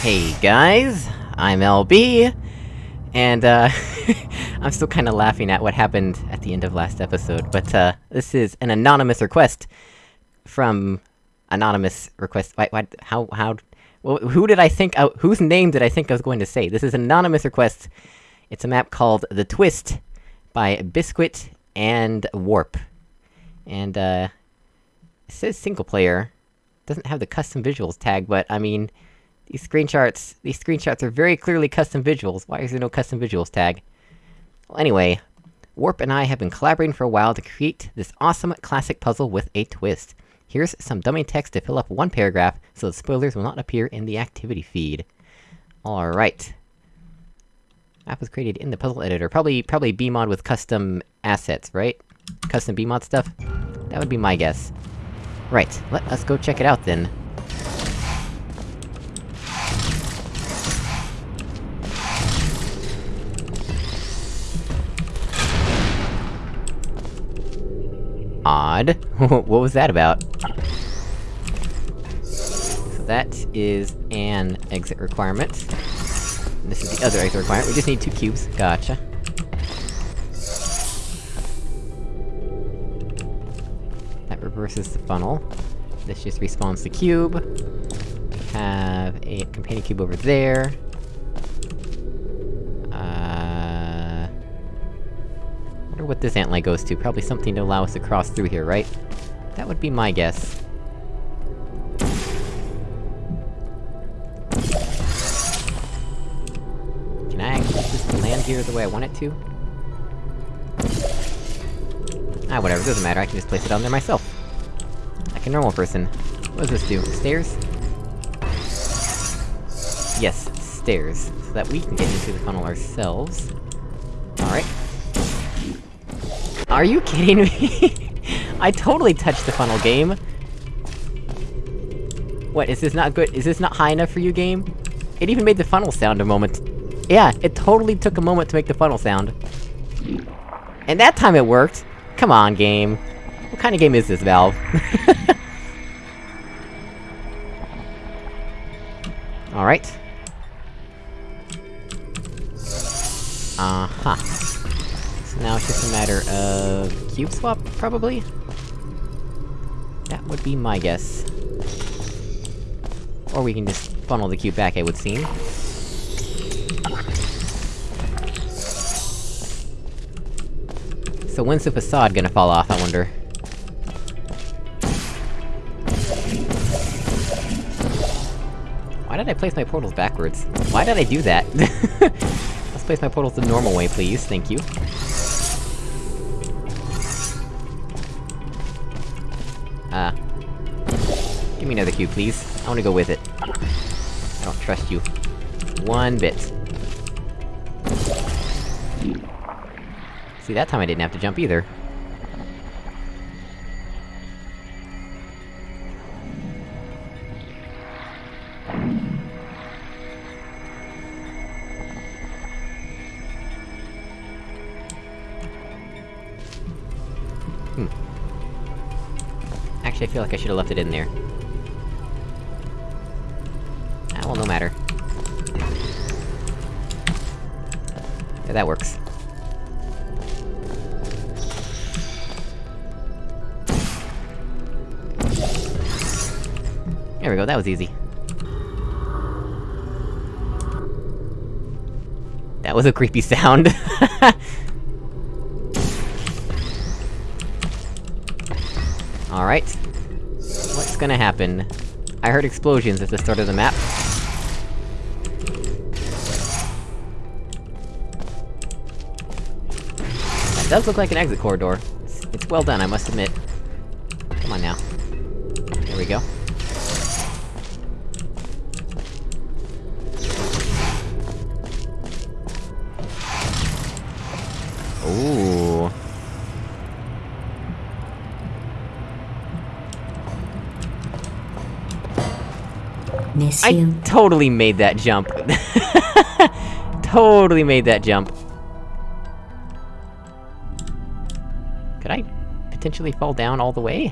Hey guys, I'm LB, and uh, I'm still kinda laughing at what happened at the end of last episode, but uh, this is an anonymous request from... Anonymous request- why- why- how- how- well, who did I think- uh, whose name did I think I was going to say? This is an anonymous request. It's a map called The Twist, by Biscuit and Warp. And, uh... It says single player. Doesn't have the custom visuals tag, but, I mean... These screenshots- these screenshots are very clearly custom visuals, why is there no custom visuals tag? Well, anyway... Warp and I have been collaborating for a while to create this awesome classic puzzle with a twist. Here's some dummy text to fill up one paragraph, so the spoilers will not appear in the activity feed. Alright. Map was created in the puzzle editor, probably- probably BMod with custom assets, right? Custom BMod stuff? That would be my guess. Right, let us go check it out then. Odd. what was that about? So that is an exit requirement. And this is the other exit requirement, we just need two cubes, gotcha. That reverses the funnel. This just respawns the cube. Have a companion cube over there. What this antline goes to, probably something to allow us to cross through here, right? That would be my guess. Can I actually just land here the way I want it to? Ah, whatever, doesn't matter, I can just place it on there myself. Like a normal person. What does this do? Stairs? Yes, stairs. So that we can get into the funnel ourselves. Are you kidding me? I totally touched the funnel, game! What, is this not good- is this not high enough for you, game? It even made the funnel sound a moment. Yeah, it totally took a moment to make the funnel sound. And that time it worked! Come on, game. What kind of game is this, Valve? Alright. Uh-huh. Now it's just a matter of... cube swap, probably? That would be my guess. Or we can just funnel the cube back, it would seem. So when's the facade gonna fall off, I wonder? Why did I place my portals backwards? Why did I do that? Let's place my portals the normal way, please, thank you. Me another cube, please. I wanna go with it. I don't trust you. One bit. See, that time I didn't have to jump either. Hmm. Actually, I feel like I should've left it in there. Well, no matter. Yeah, that works. There we go, that was easy. That was a creepy sound. Alright. What's gonna happen? I heard explosions at the start of the map. Does look like an exit corridor. It's, it's well done, I must admit. Come on now. There we go. Ooh. Miss you. I totally made that jump. totally made that jump. potentially fall down all the way?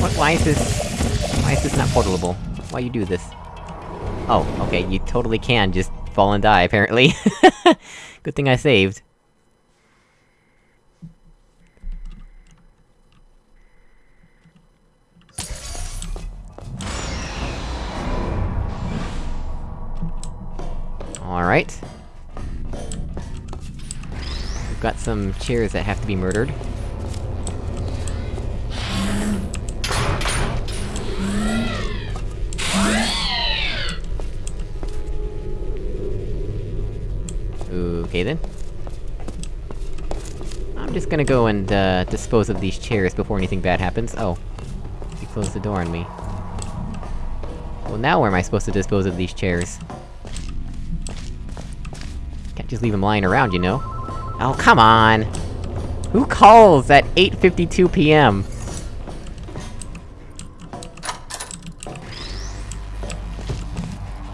What, why is this... Why is this not portable? Why you do this? Oh, okay, you totally can just fall and die, apparently. Good thing I saved. Alright. We've got some chairs that have to be murdered. Okay then. I'm just gonna go and, uh, dispose of these chairs before anything bad happens. Oh. You closed the door on me. Well now where am I supposed to dispose of these chairs? Just leave them lying around, you know? Oh, come on! Who calls at 8.52 PM?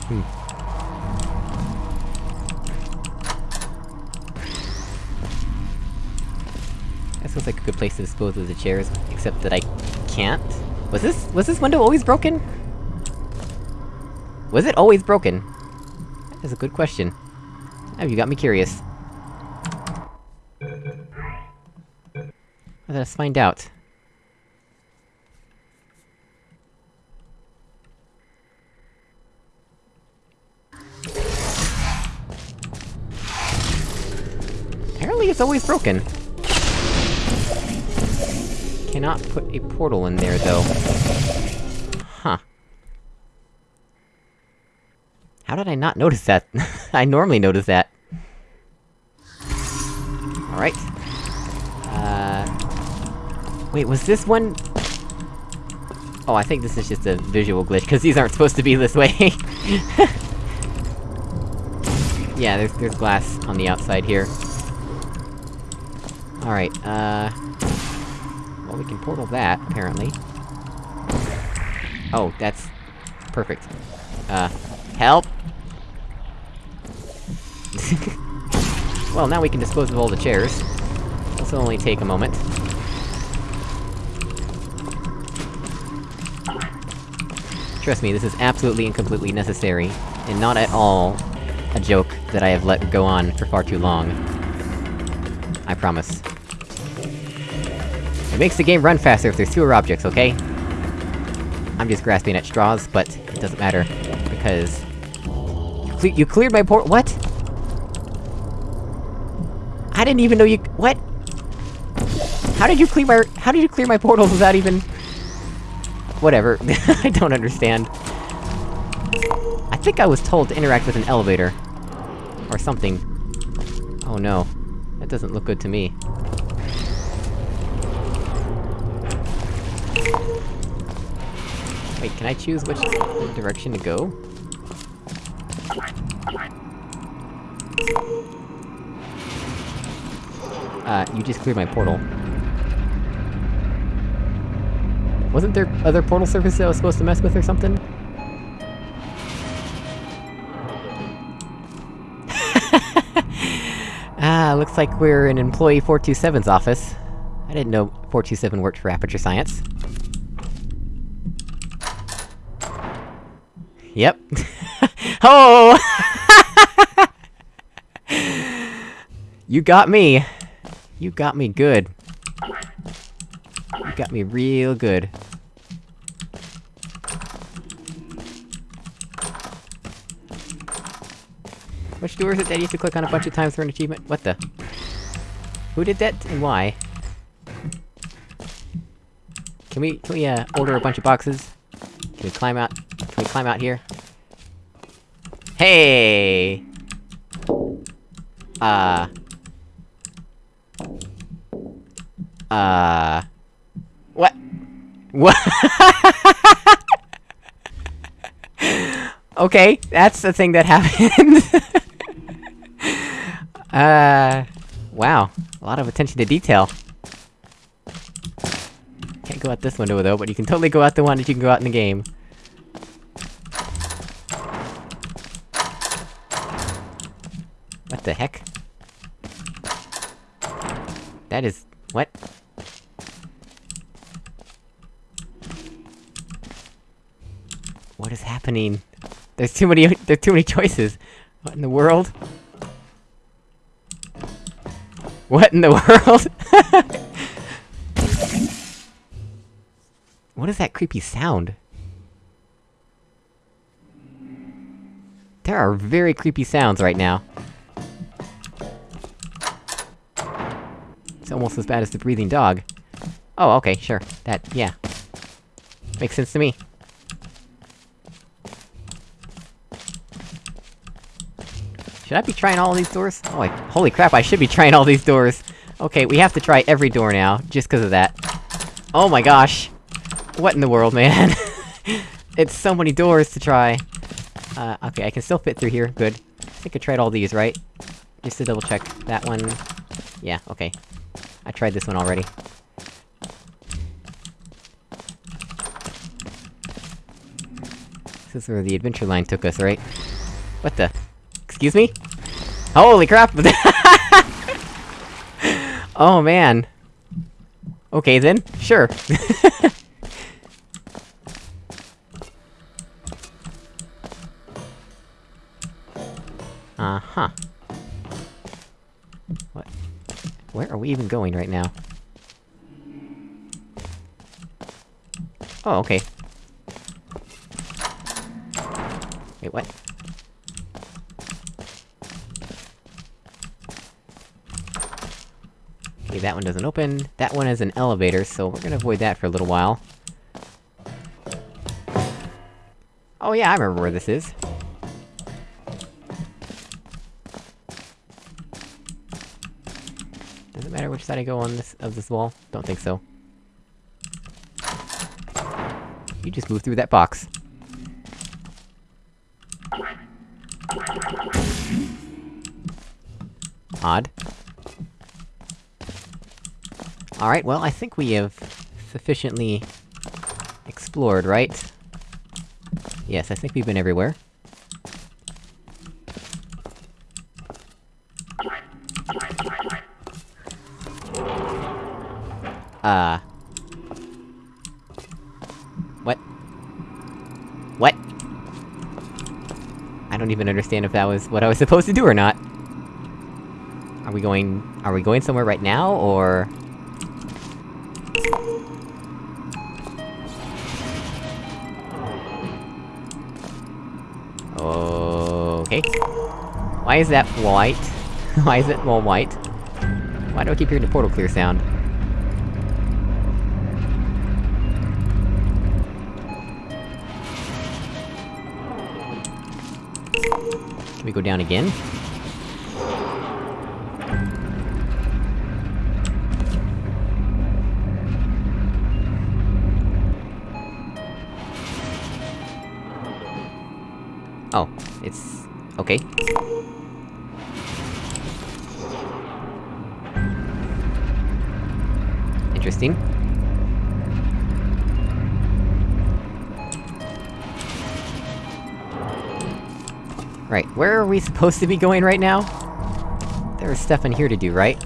Hmm. This looks like a good place to dispose of the chairs, except that I can't? Was this- was this window always broken? Was it always broken? That is a good question. Now you got me curious. Let us find out. Apparently it's always broken. Cannot put a portal in there, though. Huh. How did I not notice that? I normally notice that. Alright. Uh... Wait, was this one... Oh, I think this is just a visual glitch, cause these aren't supposed to be this way. yeah, there's- there's glass on the outside here. Alright, uh... Well, we can portal that, apparently. Oh, that's... perfect. Uh... Help! well, now we can dispose of all the chairs. This will only take a moment. Trust me, this is absolutely and completely necessary, and not at all a joke that I have let go on for far too long. I promise. It makes the game run faster if there's fewer objects, okay? I'm just grasping at straws, but it doesn't matter, because... You, cle you cleared my port- what? I didn't even know you- what? How did you clear my- how did you clear my portals without even- Whatever, I don't understand. I think I was told to interact with an elevator. Or something. Oh no. That doesn't look good to me. Wait, can I choose which direction to go? Uh, you just cleared my portal. Wasn't there other portal surfaces I was supposed to mess with or something? ah, looks like we're in Employee 427's office. I didn't know 427 worked for Aperture Science. Yep. oh! you got me! You got me good. You got me real good. Which door is it that you have to click on a bunch of times for an achievement? What the? Who did that, and why? Can we- can we, uh, order a bunch of boxes? Can we climb out- can we climb out here? Hey! Uh... Uh... What? What? okay, that's the thing that happened. uh... Wow. A lot of attention to detail. Can't go out this window though, but you can totally go out the one that you can go out in the game. What the heck? That is... what? What is happening? There's too many- there's too many choices! What in the world? What in the world? what is that creepy sound? There are very creepy sounds right now. It's almost as bad as the breathing dog. Oh, okay, sure. That- yeah. Makes sense to me. Should I be trying all these doors? Oh, like, holy crap, I should be trying all these doors! Okay, we have to try every door now, just cause of that. Oh my gosh! What in the world, man? it's so many doors to try! Uh, okay, I can still fit through here, good. I think I tried all these, right? Just to double check. That one... Yeah, okay. I tried this one already. This is where the adventure line took us, right? What the? Excuse me? Holy crap! oh man! Okay then, sure. Uh-huh. What? Where are we even going right now? Oh, okay. Wait, what? Okay, that one doesn't open. That one is an elevator, so we're gonna avoid that for a little while. Oh yeah, I remember where this is. Does it matter which side I go on this- of this wall? Don't think so. You just move through that box. Odd. Alright, well, I think we have sufficiently explored, right? Yes, I think we've been everywhere. Uh... What? What? I don't even understand if that was what I was supposed to do or not. Are we going- are we going somewhere right now, or...? Why is that white? Why is it all white? Why do I keep hearing the portal clear sound? Can we go down again? Oh, it's... okay. Interesting. Right, where are we supposed to be going right now? There's stuff in here to do, right?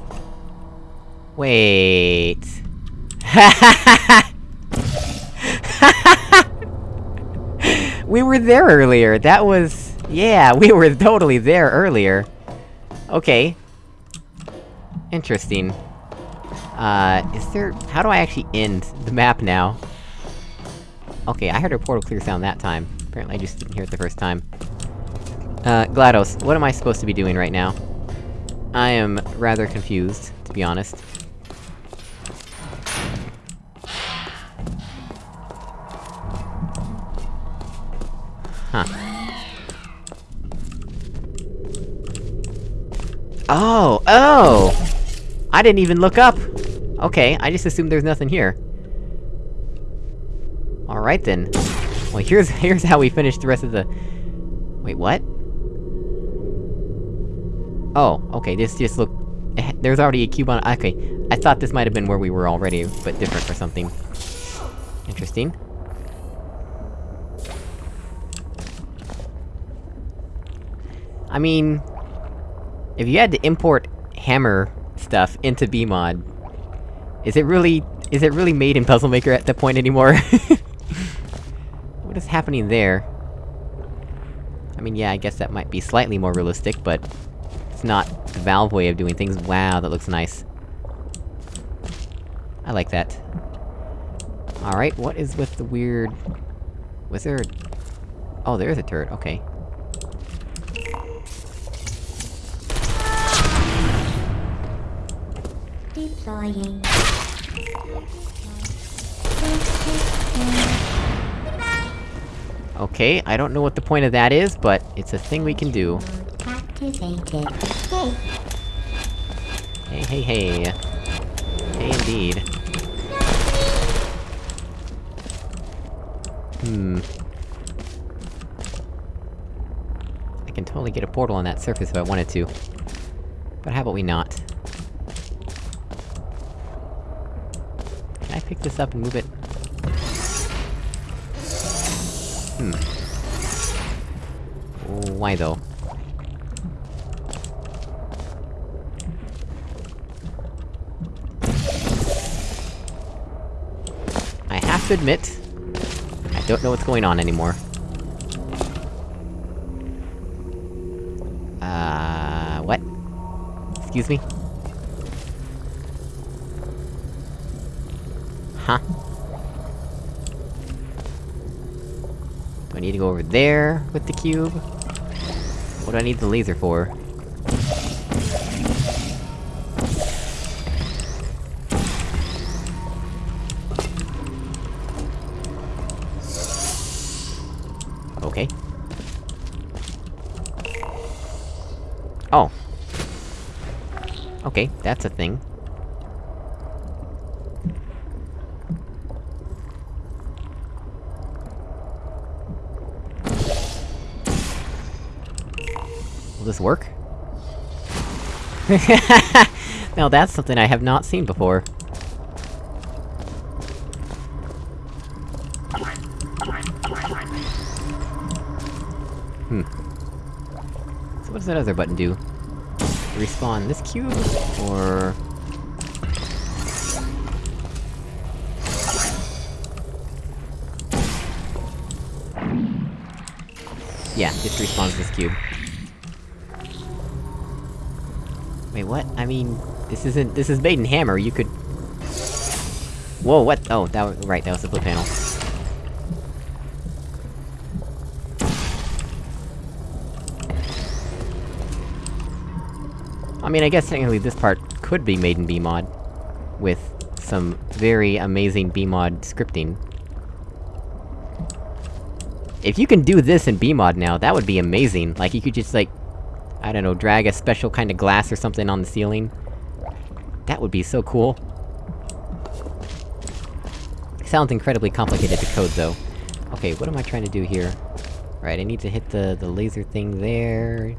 Wait... we were there earlier, that was... Yeah, we were totally there earlier. Okay. Interesting. Uh, is there- how do I actually end the map now? Okay, I heard a portal clear sound that time. Apparently I just didn't hear it the first time. Uh, GLaDOS, what am I supposed to be doing right now? I am rather confused, to be honest. Huh. Oh! Oh! I didn't even look up! Okay, I just assumed there's nothing here. Alright then. Well, here's- here's how we finish the rest of the... Wait, what? Oh, okay, this just look... eh, There's already a cube on- okay. I thought this might have been where we were already, but different or something. Interesting. I mean... If you had to import hammer stuff into BMod, is it really- is it really made in Puzzle Maker at that point anymore? what is happening there? I mean, yeah, I guess that might be slightly more realistic, but... It's not the Valve way of doing things. Wow, that looks nice. I like that. Alright, what is with the weird... Was there... Oh, there is a turret, okay. Deploying. Okay, I don't know what the point of that is, but it's a thing we can do. Activated. Hey, Hey, hey, hey. Hey, indeed. Hmm. I can totally get a portal on that surface if I wanted to. But how about we not? Can I pick this up and move it? Hmm. Why though? I have to admit, I don't know what's going on anymore. Uh... what? Excuse me? Huh? Do I need to go over there with the cube? What do I need the laser for? Okay. Oh. Okay, that's a thing. Will this work? now that's something I have not seen before. Hmm. So what does that other button do? Respawn this cube? Or... Yeah, just respawns this cube. Wait, what? I mean... This isn't- this is made in Hammer, you could... Whoa, what? Oh, that was- right, that was the flip panel. I mean, I guess technically this part could be made in BMod. With some very amazing BMod scripting. If you can do this in BMod now, that would be amazing. Like, you could just, like... I don't know, drag a special kind of glass or something on the ceiling. That would be so cool. Sounds incredibly complicated to code, though. Okay, what am I trying to do here? Right, I need to hit the- the laser thing there...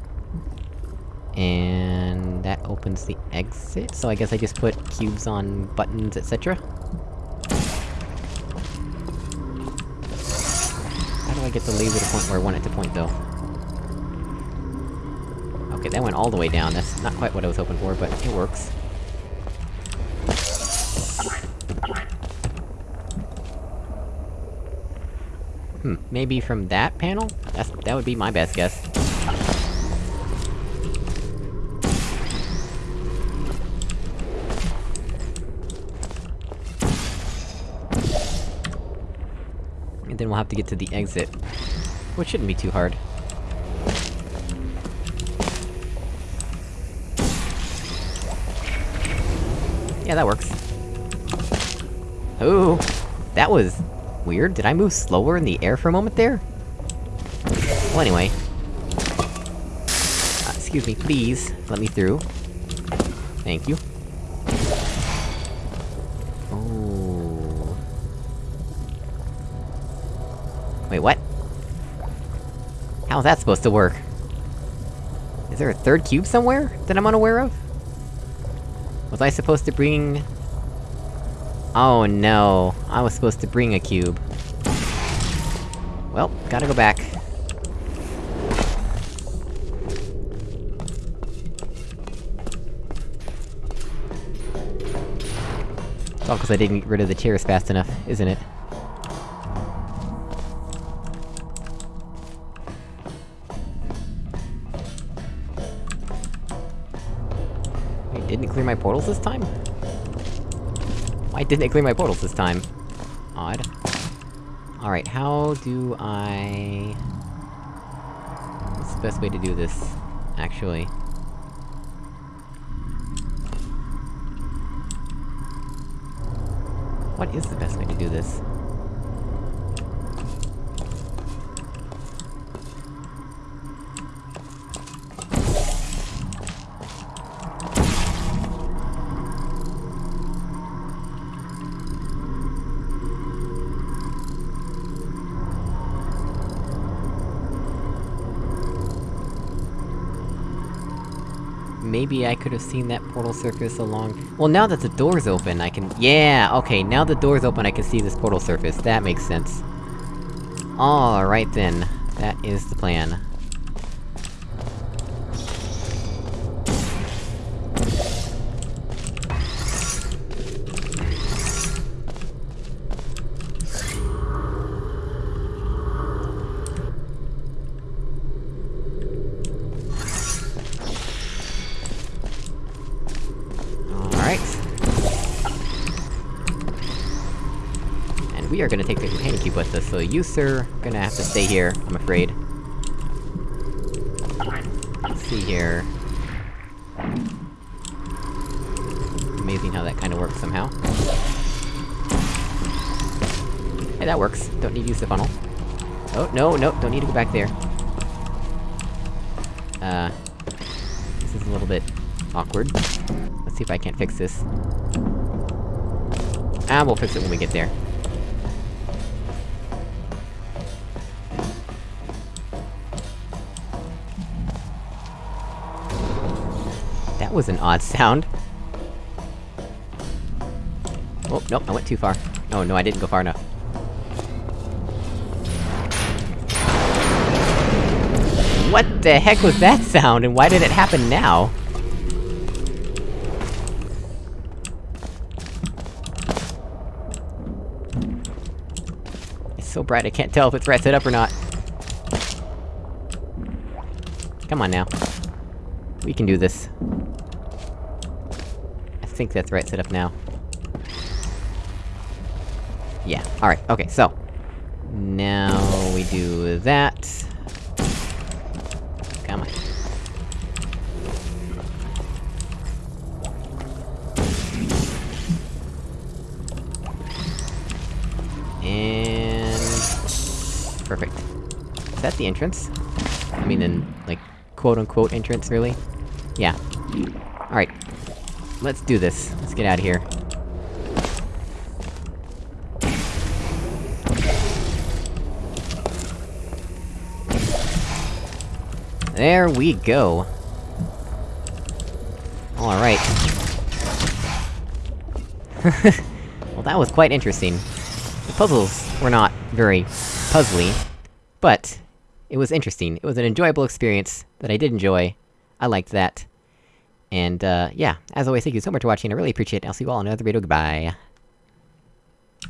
And... that opens the exit, so I guess I just put cubes on buttons, etc.? How do I get the laser to point where I want it to point, though? Okay, that went all the way down, that's not quite what I was hoping for, but it works. Hmm, maybe from that panel? That's- that would be my best guess. And then we'll have to get to the exit. Which shouldn't be too hard. Yeah, that works. Ooh! That was... weird, did I move slower in the air for a moment there? Well, anyway. Uh, excuse me, please, let me through. Thank you. Oh. Wait, what? How's that supposed to work? Is there a third cube somewhere, that I'm unaware of? Was I supposed to bring... Oh no, I was supposed to bring a cube. Well, gotta go back. It's all cause I didn't get rid of the tears fast enough, isn't it? Clear my portals this time? Why didn't it clear my portals this time? Odd. Alright, how do I... What's the best way to do this, actually? What is the best way to do this? Maybe I could have seen that portal surface along- Well, now that the door's open, I can- Yeah! Okay, now the door's open, I can see this portal surface. That makes sense. Alright then. That is the plan. The with so you, sir, gonna have to stay here, I'm afraid. Let's see here... Amazing how that kinda works somehow. Hey, that works. Don't need to use the funnel. Oh, no, no, don't need to go back there. Uh... This is a little bit... awkward. Let's see if I can't fix this. Ah, we'll fix it when we get there. Was an odd sound. Oh, nope, I went too far. Oh no, I didn't go far enough. What the heck was that sound, and why did it happen now? It's so bright I can't tell if it's right set up or not. Come on now. We can do this. Think that's the right set up now. Yeah, alright, okay, so... Now we do that... Come on. And... Perfect. Is that the entrance? I mean, in, like, quote-unquote entrance, really? Yeah. Alright. Let's do this. Let's get out of here. There we go. Alright. well, that was quite interesting. The puzzles were not very puzzly, but it was interesting. It was an enjoyable experience that I did enjoy. I liked that. And, uh, yeah, as always, thank you so much for watching, I really appreciate it, I'll see you all in another video, goodbye.